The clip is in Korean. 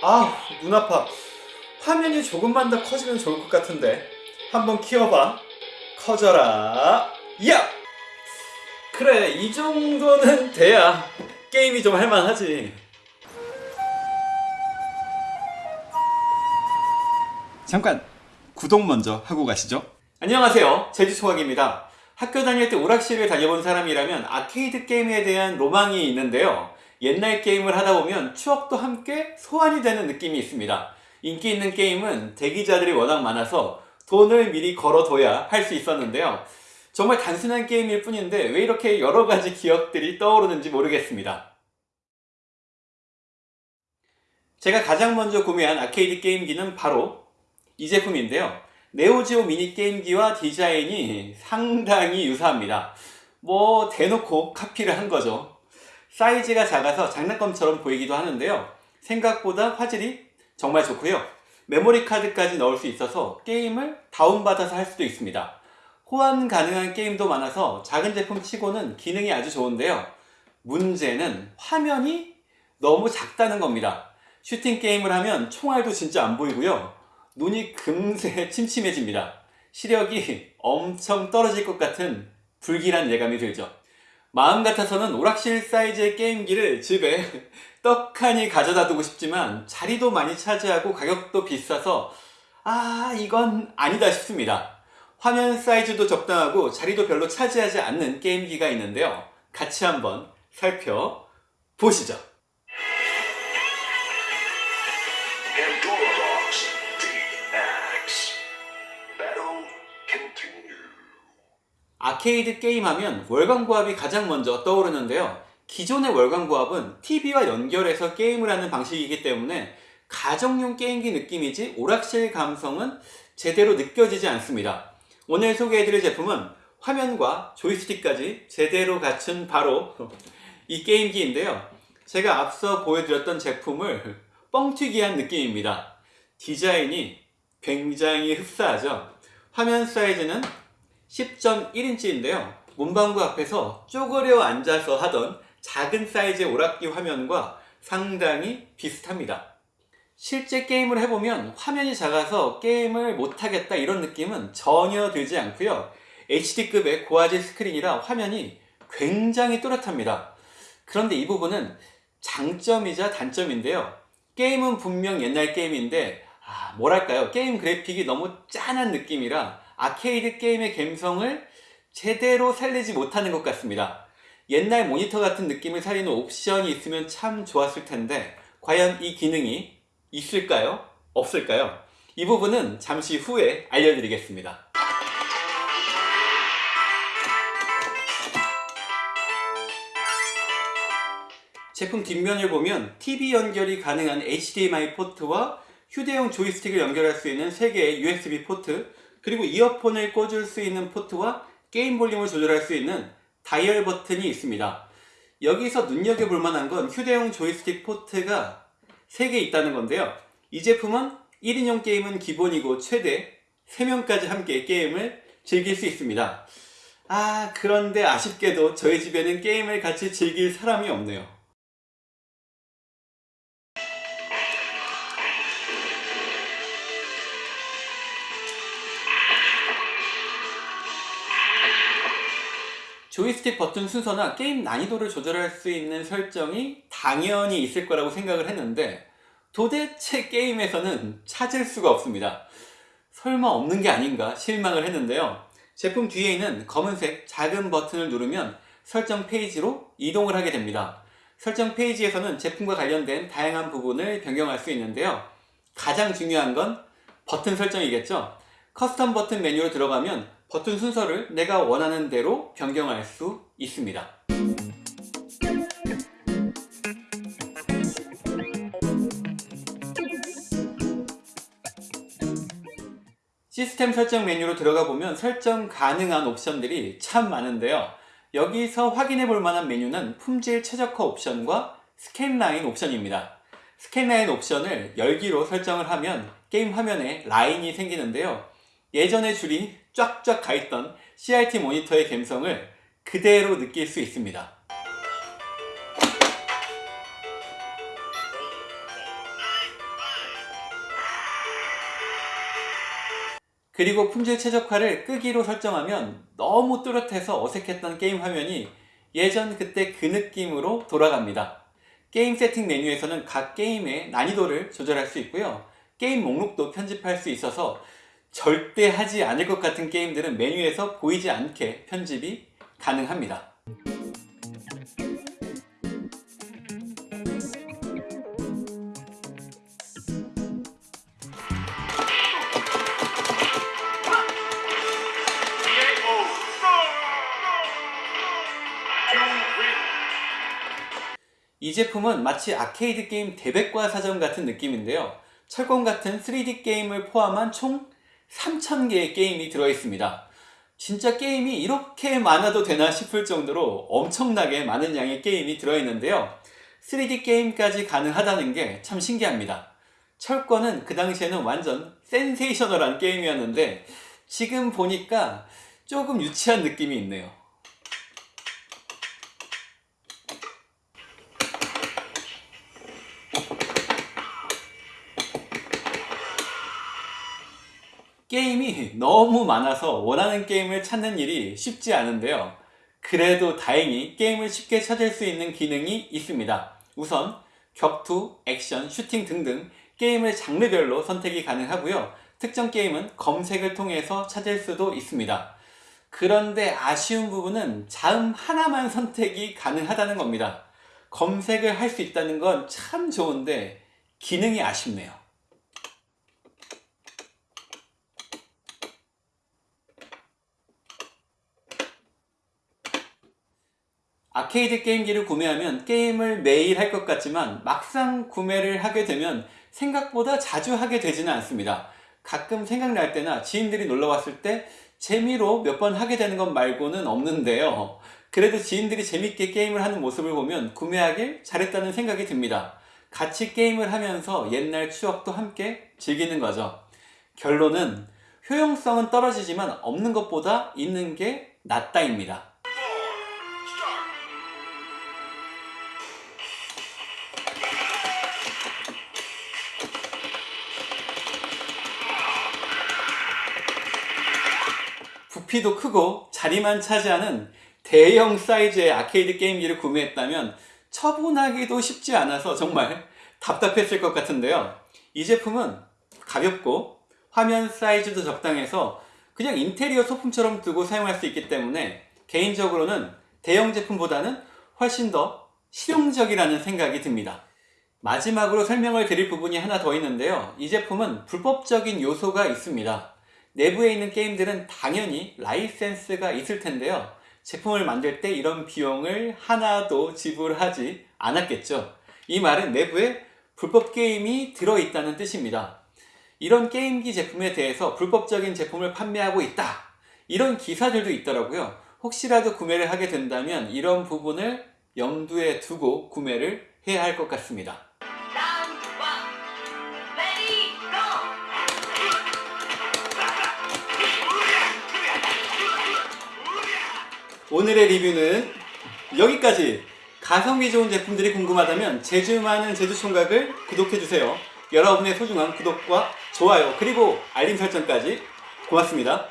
아, 눈 아파. 화면이 조금만 더 커지면 좋을 것 같은데. 한번 키워봐. 커져라. 야! 그래, 이 정도는 돼야 게임이 좀 할만하지. 잠깐, 구독 먼저 하고 가시죠. 안녕하세요. 제주초학입니다. 학교 다닐 때 오락실을 다녀본 사람이라면 아케이드 게임에 대한 로망이 있는데요. 옛날 게임을 하다 보면 추억도 함께 소환이 되는 느낌이 있습니다. 인기 있는 게임은 대기자들이 워낙 많아서 돈을 미리 걸어둬야 할 수 있었는데요. 정말 단순한 게임일 뿐인데 왜 이렇게 여러 가지 기억들이 떠오르는지 모르겠습니다. 제가 가장 먼저 구매한 아케이드 게임기는 바로 이 제품인데요. 네오지오 미니 게임기와 디자인이 상당히 유사합니다. 뭐 대놓고 카피를 한 거죠. 사이즈가 작아서 장난감처럼 보이기도 하는데요. 생각보다 화질이 정말 좋고요. 메모리 카드까지 넣을 수 있어서 게임을 다운받아서 할 수도 있습니다. 호환 가능한 게임도 많아서 작은 제품 치고는 기능이 아주 좋은데요. 문제는 화면이 너무 작다는 겁니다. 슈팅 게임을 하면 총알도 진짜 안 보이고요. 눈이 금세 침침해집니다. 시력이 엄청 떨어질 것 같은 불길한 예감이 들죠. 마음 같아서는 오락실 사이즈의 게임기를 집에 떡하니 가져다 두고 싶지만 자리도 많이 차지하고 가격도 비싸서 아 이건 아니다 싶습니다. 화면 사이즈도 적당하고 자리도 별로 차지하지 않는 게임기가 있는데요. 같이 한번 살펴보시죠. 아케이드 게임하면 월광부합이 가장 먼저 떠오르는데요. 기존의 월광부합은 TV와 연결해서 게임을 하는 방식이기 때문에 가정용 게임기 느낌이지 오락실 감성은 제대로 느껴지지 않습니다. 오늘 소개해드릴 제품은 화면과 조이스틱까지 제대로 갖춘 바로 이 게임기인데요. 제가 앞서 보여드렸던 제품을 뻥튀기한 느낌입니다. 디자인이 굉장히 흡사하죠. 화면 사이즈는 10.1인치인데요. 문방구 앞에서 쪼그려 앉아서 하던 작은 사이즈의 오락기 화면과 상당히 비슷합니다. 실제 게임을 해보면 화면이 작아서 게임을 못하겠다 이런 느낌은 전혀 들지 않고요. HD급의 고화질 스크린이라 화면이 굉장히 또렷합니다. 그런데 이 부분은 장점이자 단점인데요. 게임은 분명 옛날 게임인데 아, 뭐랄까요 게임 그래픽이 너무 짠한 느낌이라 아케이드 게임의 감성을 제대로 살리지 못하는 것 같습니다. 옛날 모니터 같은 느낌을 살리는 옵션이 있으면 참 좋았을 텐데 과연 이 기능이 있을까요? 없을까요? 이 부분은 잠시 후에 알려드리겠습니다. 제품 뒷면을 보면 TV 연결이 가능한 HDMI 포트와 휴대용 조이스틱을 연결할 수 있는 3개의 USB 포트 그리고 이어폰을 꽂을 수 있는 포트와 게임 볼륨을 조절할 수 있는 다이얼 버튼이 있습니다. 여기서 눈여겨볼 만한 건 휴대용 조이스틱 포트가 3개 있다는 건데요. 이 제품은 1인용 게임은 기본이고 최대 3명까지 함께 게임을 즐길 수 있습니다. 아 그런데 아쉽게도 저희 집에는 게임을 같이 즐길 사람이 없네요. 조이스틱 버튼 순서나 게임 난이도를 조절할 수 있는 설정이 당연히 있을 거라고 생각을 했는데 도대체 게임에서는 찾을 수가 없습니다. 설마 없는 게 아닌가 실망을 했는데요. 제품 뒤에 있는 검은색 작은 버튼을 누르면 설정 페이지로 이동을 하게 됩니다. 설정 페이지에서는 제품과 관련된 다양한 부분을 변경할 수 있는데요. 가장 중요한 건 버튼 설정이겠죠. custom 버튼 메뉴로 들어가면 버튼 순서를 내가 원하는 대로 변경할 수 있습니다. 시스템 설정 메뉴로 들어가 보면 설정 가능한 옵션들이 참 많은데요. 여기서 확인해 볼 만한 메뉴는 품질 최적화 옵션과 스캔라인 옵션입니다. 스캔라인 옵션을 열기로 설정을 하면 게임 화면에 라인이 생기는데요. 예전에 줄이 쫙쫙 가있던 CRT 모니터의 감성을 그대로 느낄 수 있습니다. 그리고 품질 최적화를 끄기로 설정하면 너무 뚜렷해서 어색했던 게임 화면이 예전 그때 그 느낌으로 돌아갑니다. 게임 세팅 메뉴에서는 각 게임의 난이도를 조절할 수 있고요. 게임 목록도 편집할 수 있어서 절대 하지 않을 것 같은 게임들은 메뉴에서 보이지 않게 편집이 가능합니다. 이 제품은 마치 아케이드 게임 대백과 사전 같은 느낌인데요. 철권 같은 3D 게임을 포함한 총 3,000개의 게임이 들어있습니다. 진짜 게임이 이렇게 많아도 되나 싶을 정도로 엄청나게 많은 양의 게임이 들어있는데요. 3D 게임까지 가능하다는 게 참 신기합니다. 철권은 그 당시에는 완전 센세이셔널한 게임이었는데 지금 보니까 조금 유치한 느낌이 있네요. 게임이 너무 많아서 원하는 게임을 찾는 일이 쉽지 않은데요. 그래도 다행히 게임을 쉽게 찾을 수 있는 기능이 있습니다. 우선 격투, 액션, 슈팅 등등 게임을 장르별로 선택이 가능하고요. 특정 게임은 검색을 통해서 찾을 수도 있습니다. 그런데 아쉬운 부분은 자음 하나만 선택이 가능하다는 겁니다. 검색을 할 수 있다는 건 참 좋은데 기능이 아쉽네요. 아케이드 게임기를 구매하면 게임을 매일 할 것 같지만 막상 구매를 하게 되면 생각보다 자주 하게 되지는 않습니다. 가끔 생각날 때나 지인들이 놀러 왔을 때 재미로 몇 번 하게 되는 것 말고는 없는데요. 그래도 지인들이 재밌게 게임을 하는 모습을 보면 구매하길 잘했다는 생각이 듭니다. 같이 게임을 하면서 옛날 추억도 함께 즐기는 거죠. 결론은 효용성은 떨어지지만 없는 것보다 있는 게 낫다입니다. 부피도 크고 자리만 차지하는 대형 사이즈의 아케이드 게임기를 구매했다면 처분하기도 쉽지 않아서 정말 답답했을 것 같은데요. 이 제품은 가볍고 화면 사이즈도 적당해서 그냥 인테리어 소품처럼 두고 사용할 수 있기 때문에 개인적으로는 대형 제품보다는 훨씬 더 실용적이라는 생각이 듭니다. 마지막으로 설명을 드릴 부분이 하나 더 있는데요. 이 제품은 불법적인 요소가 있습니다. 내부에 있는 게임들은 당연히 라이센스가 있을 텐데요. 제품을 만들 때 이런 비용을 하나도 지불하지 않았겠죠. 이 말은 내부에 불법 게임이 들어있다는 뜻입니다. 이런 게임기 제품에 대해서 불법적인 제품을 판매하고 있다. 이런 기사들도 있더라고요. 혹시라도 구매를 하게 된다면 이런 부분을 염두에 두고 구매를 해야 할 것 같습니다. 오늘의 리뷰는 여기까지. 가성비 좋은 제품들이 궁금하다면 제주 많은 제주총각을 구독해주세요. 여러분의 소중한 구독과 좋아요 그리고 알림 설정까지 고맙습니다